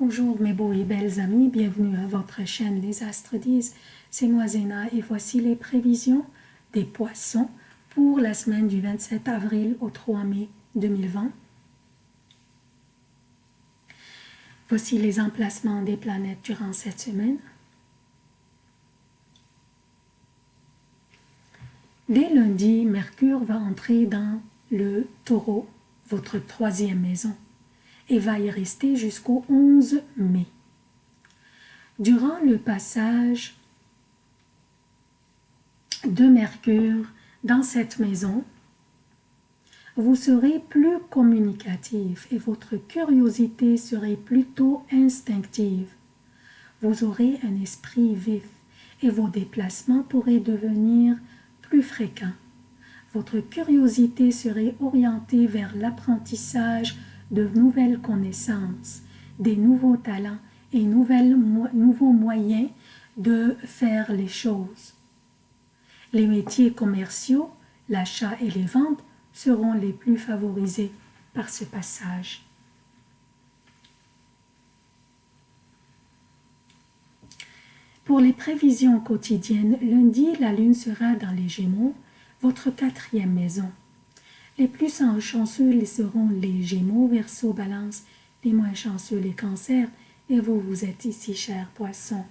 Bonjour mes beaux et belles amis, bienvenue à votre chaîne Les Astres disent. C'est moi Zéna et voici les prévisions des poissons pour la semaine du 27 avril au 3 mai 2020. Voici les emplacements des planètes durant cette semaine. Dès lundi, Mercure va entrer dans le taureau, votre troisième maison et va y rester jusqu'au 11 mai. Durant le passage de Mercure dans cette maison, vous serez plus communicatif et votre curiosité serait plutôt instinctive. Vous aurez un esprit vif et vos déplacements pourraient devenir plus fréquents. Votre curiosité serait orientée vers l'apprentissage de nouvelles connaissances, des nouveaux talents et nouveaux moyens de faire les choses. Les métiers commerciaux, l'achat et les ventes seront les plus favorisés par ce passage. Pour les prévisions quotidiennes, lundi, la lune sera dans les Gémeaux, votre quatrième maison. Les plus chanceux seront les Gémeaux, Verseau, Balance, les moins chanceux les Cancers, et vous, vous êtes ici, chers poissons.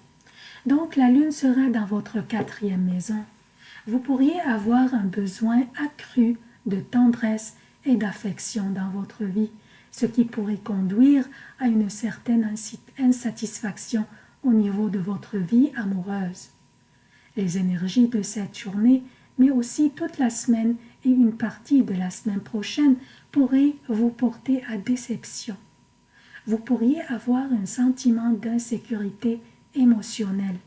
Donc, la Lune sera dans votre quatrième maison. Vous pourriez avoir un besoin accru de tendresse et d'affection dans votre vie, ce qui pourrait conduire à une certaine insatisfaction au niveau de votre vie amoureuse. Les énergies de cette journée, mais aussi toute la semaine, et une partie de la semaine prochaine pourrait vous porter à déception. Vous pourriez avoir un sentiment d'insécurité émotionnelle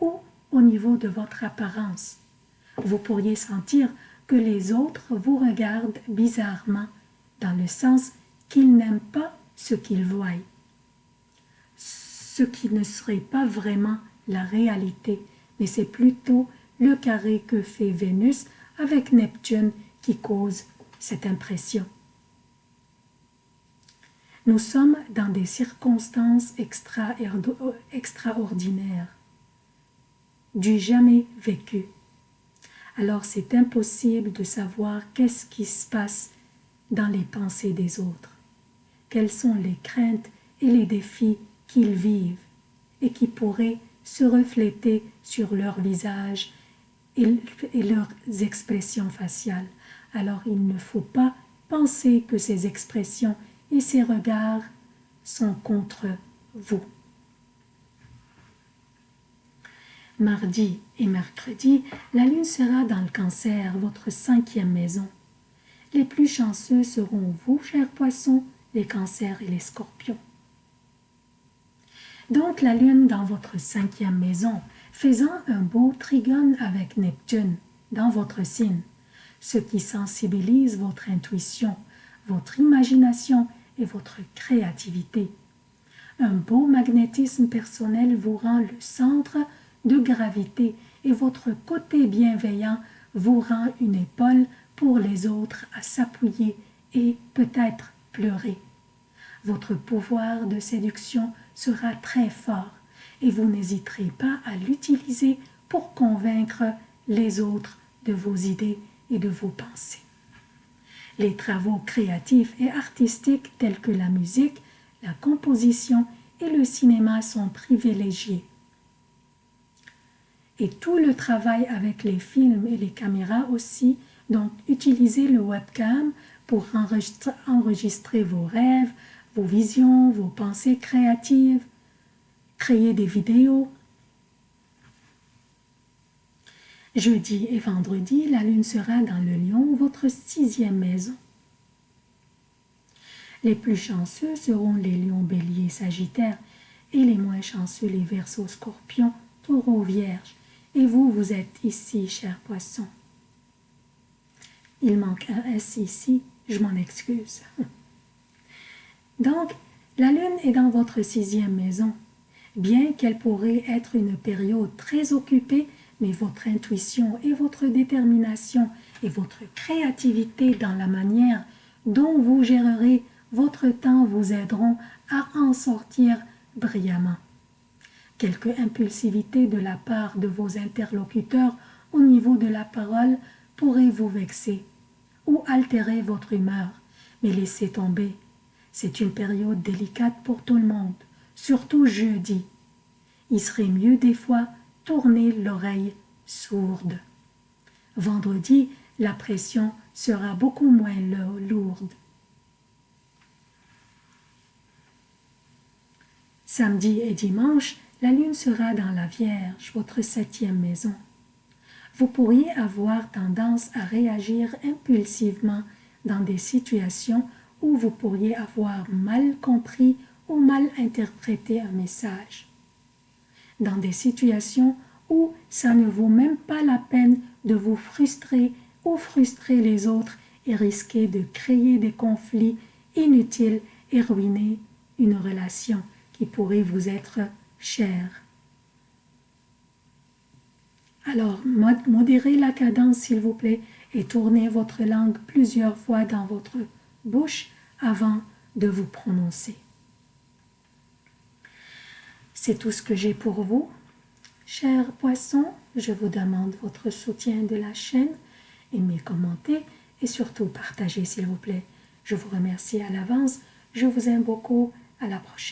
ou au niveau de votre apparence. Vous pourriez sentir que les autres vous regardent bizarrement dans le sens qu'ils n'aiment pas ce qu'ils voient. Ce qui ne serait pas vraiment la réalité, mais c'est plutôt le carré que fait Vénus avec Neptune qui cause cette impression. Nous sommes dans des circonstances extraordinaires, du jamais vécu. Alors c'est impossible de savoir qu'est-ce qui se passe dans les pensées des autres, quelles sont les craintes et les défis qu'ils vivent et qui pourraient se refléter sur leur visage et, leurs expressions faciales. Alors il ne faut pas penser que ces expressions et ces regards sont contre vous. Mardi et mercredi, la lune sera dans le cancer, votre cinquième maison. Les plus chanceux seront vous, chers poissons, les cancers et les scorpions. Donc la lune dans votre cinquième maison faisant un beau trigone avec Neptune dans votre signe, ce qui sensibilise votre intuition, votre imagination et votre créativité. Un beau magnétisme personnel vous rend le centre de gravité et votre côté bienveillant vous rend une épaule pour les autres à s'appuyer et peut-être pleurer. Votre pouvoir de séduction sera très fort et vous n'hésiterez pas à l'utiliser pour convaincre les autres de vos idées et de vos pensées. Les travaux créatifs et artistiques tels que la musique, la composition et le cinéma sont privilégiés. Et tout le travail avec les films et les caméras aussi, donc utilisez le webcam pour enregistrer vos rêves, vos visions, vos pensées créatives, créer des vidéos. Jeudi et vendredi, la lune sera dans le lion, votre sixième maison. Les plus chanceux seront les lions, béliers, sagittaires, et les moins chanceux les versos, scorpions, taureaux, vierges. Et vous, vous êtes ici, chers poissons. Il manque un S ici, je m'en excuse. Donc, la lune est dans votre sixième maison. Bien qu'elle pourrait être une période très occupée, mais votre intuition et votre détermination et votre créativité dans la manière dont vous gérerez votre temps vous aideront à en sortir brillamment. Quelque impulsivité de la part de vos interlocuteurs au niveau de la parole pourrait vous vexer ou altérer votre humeur, mais laissez tomber. C'est une période délicate pour tout le monde, surtout jeudi. Il serait mieux des fois tourner l'oreille sourde. Vendredi, la pression sera beaucoup moins lourde. Samedi et dimanche, la lune sera dans la Vierge, votre septième maison. Vous pourriez avoir tendance à réagir impulsivement dans des situations où vous pourriez avoir mal compris mal interprété un message. Dans des situations où ça ne vaut même pas la peine de vous frustrer ou frustrer les autres et risquer de créer des conflits inutiles et ruiner une relation qui pourrait vous être chère. Alors, modérez la cadence, s'il vous plaît, et tournez votre langue plusieurs fois dans votre bouche avant de vous prononcer. C'est tout ce que j'ai pour vous. Chers poissons, je vous demande votre soutien de la chaîne, aimez, commentez et surtout partagez s'il vous plaît. Je vous remercie à l'avance, je vous aime beaucoup, à la prochaine.